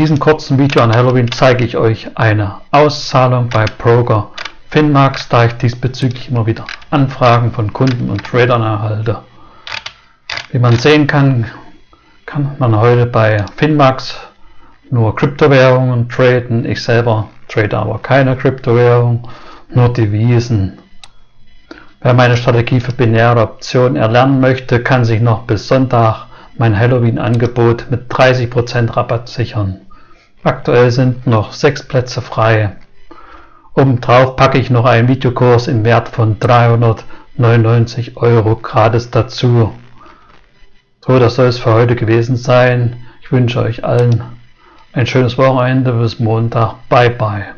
diesem kurzen Video an Halloween zeige ich euch eine Auszahlung bei Broker Finmax, da ich diesbezüglich immer wieder Anfragen von Kunden und Tradern erhalte. Wie man sehen kann, kann man heute bei Finmax nur Kryptowährungen traden. Ich selber trade aber keine Kryptowährung, nur Devisen. Wer meine Strategie für binäre Optionen erlernen möchte, kann sich noch bis Sonntag mein Halloween-Angebot mit 30% Rabatt sichern. Aktuell sind noch 6 Plätze frei. Obendrauf packe ich noch einen Videokurs im Wert von 399 Euro gratis dazu. So, das soll es für heute gewesen sein. Ich wünsche euch allen ein schönes Wochenende bis Montag. Bye bye.